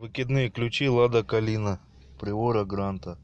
выкидные ключи лада калина приора гранта.